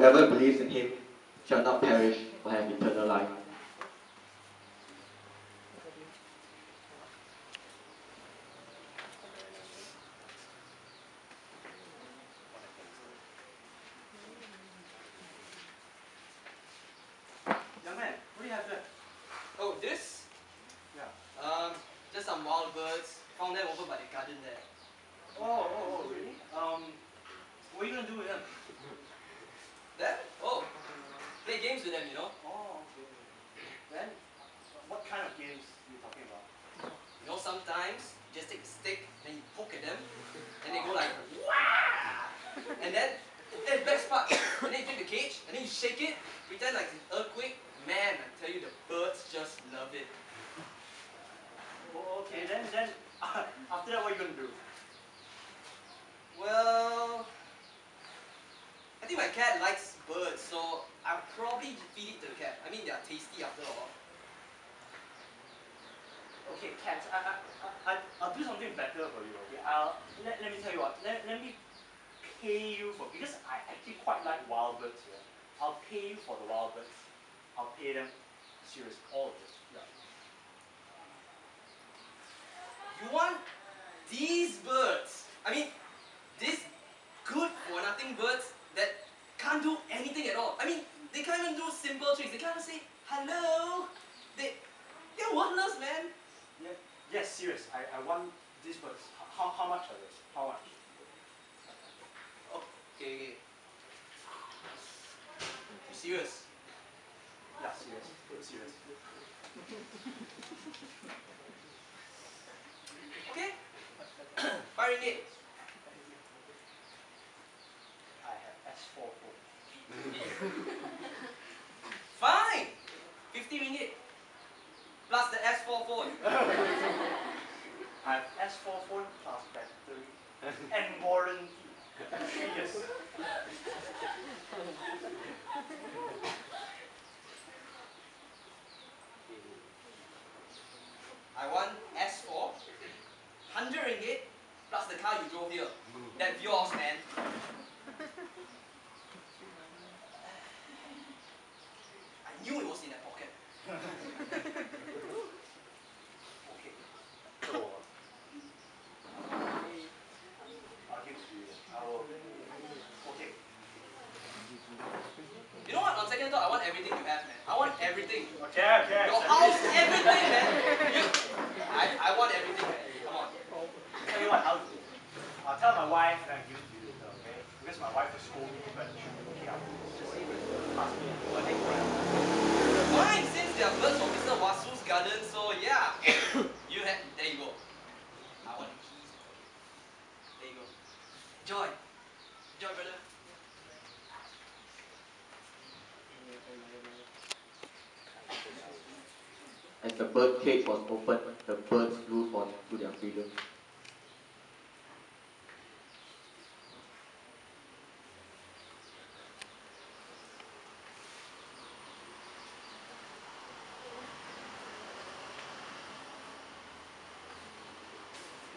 whoever believes in him shall not perish but have eternal life. Young man, what do you have there? Oh, this? Yeah. Um, just some wild birds. Found them over by the garden there. Oh, oh, oh, really? Um, what are you gonna do with them? There? Oh, play games with them, you know. Oh, okay. Then, what kind of games are you talking about? You know, sometimes you just take a stick and you poke at them, and they go like, Wah! And then, the best part, and then you take the cage, and then you shake it, pretend like it's an earthquake. Man, I tell you, the birds just love it. Oh, okay, then, then, after that, what are you gonna do? Well, I think my cat likes birds, so I'll probably feed it to the cat. I mean, they're tasty after all. Okay, cats, I, I, I, I'll do something better for you, okay? I'll, let, let me tell you what, let, let me pay you for, because I actually quite like wild birds here. I'll pay you for the wild birds. I'll pay them serious, all of this. Yeah. You want these birds? I mean, these good for nothing birds that can't do anything at all. I mean, they can't even do simple tricks. They can't even say hello. They, they're worthless, man. Yeah, yes, serious. I, I want these birds. How, how much are they? How much? Okay, serious? Yeah, serious. Serious. Okay. Five ringgit. I have S4 phone. Fine. Fifty ringgit. Plus the S4 phone. I have S4 phone plus battery and warranty. Three years. I want S4. Hundred ringgit plus the car you drove here. That's yours, man. I knew it was in that pocket. Okay. So, I'll give it to you. I will. Okay. You know what? On second thought, I want everything you have, man. I want everything. Okay, okay. Your house, everything, man. You, I, I want everything, man. Come on. Tell you what, I'll, I'll tell my wife and I'll give to you later, okay? Because my wife will scold me, but be okay. I'll just pass me bird cage was opened, the birds flew on to their freedom.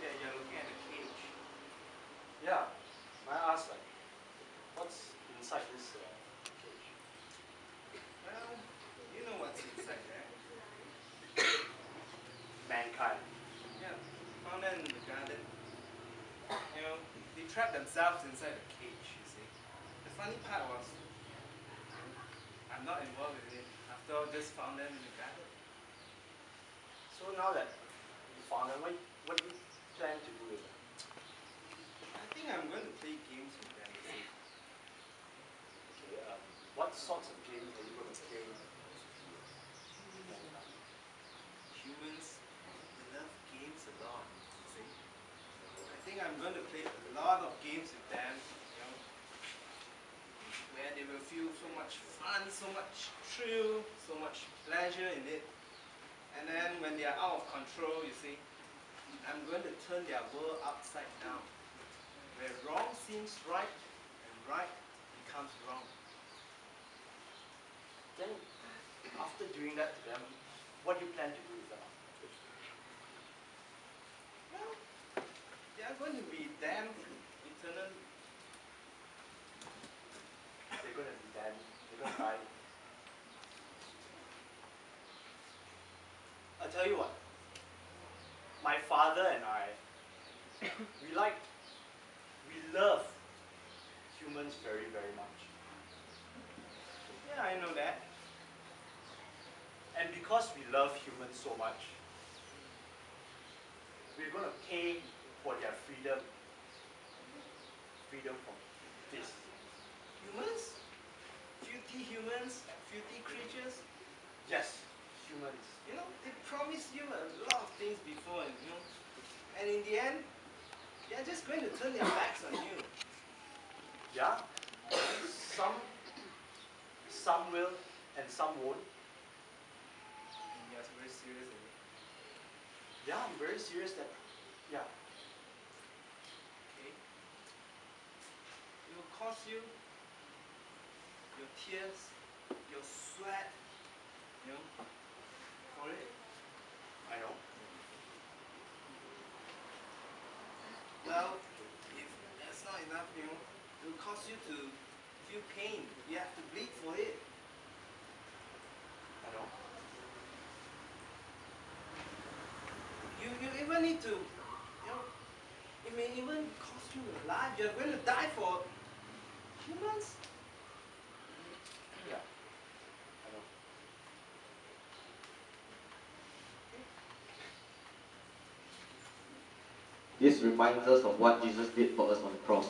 Yeah, you're looking at the cage. Yeah. May I ask, like, what's inside this uh, cage? Well, you know what's inside there. Mankind. Yeah, found them in the garden. You know, they trapped themselves inside the cage, you see. The funny part was, I'm not involved with it. After all, just found them in the garden. So now that you found them, what, what do you plan to do with them? I think I'm going to play games with them. Okay, um, what sorts of games are you going to play? Humans, they love games a lot, you see. I think I'm going to play a lot of games with them, you know, where they will feel so much fun, so much thrill, so much pleasure in it. And then when they are out of control, you see, I'm going to turn their world upside down. Where wrong seems right and right becomes wrong. Then, after doing that to them, what do you plan to do I'm going to be damned eternally. They're going to be damned. They're going to die. I tell you what. My father and I, we like, we love humans very, very much. Yeah, I know that. And because we love humans so much, we're going to pay for their freedom. Freedom from this. Humans? Filthy humans? Filthy creatures? Yes, humans. You know, they promised you a lot of things before, and you know, and in the end, they're just going to turn their backs on you. Yeah. Some, some will and some won't. And you're very serious. eh? Yeah, I'm very serious that, yeah. Okay? It will cost you your tears, your sweat, you know, for it. I know. Well, if that's not enough, you know, it will cause you to feel pain. You have to bleed for it. I know. You you even need to, you know, it may even cost you your life. You're going to die for humans. Yeah. I know. This reminds us of what Jesus did for us on the cross.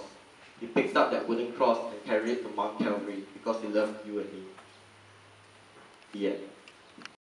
He picked up that wooden cross and carried it to Mount Calvary because he loved you and me. The end.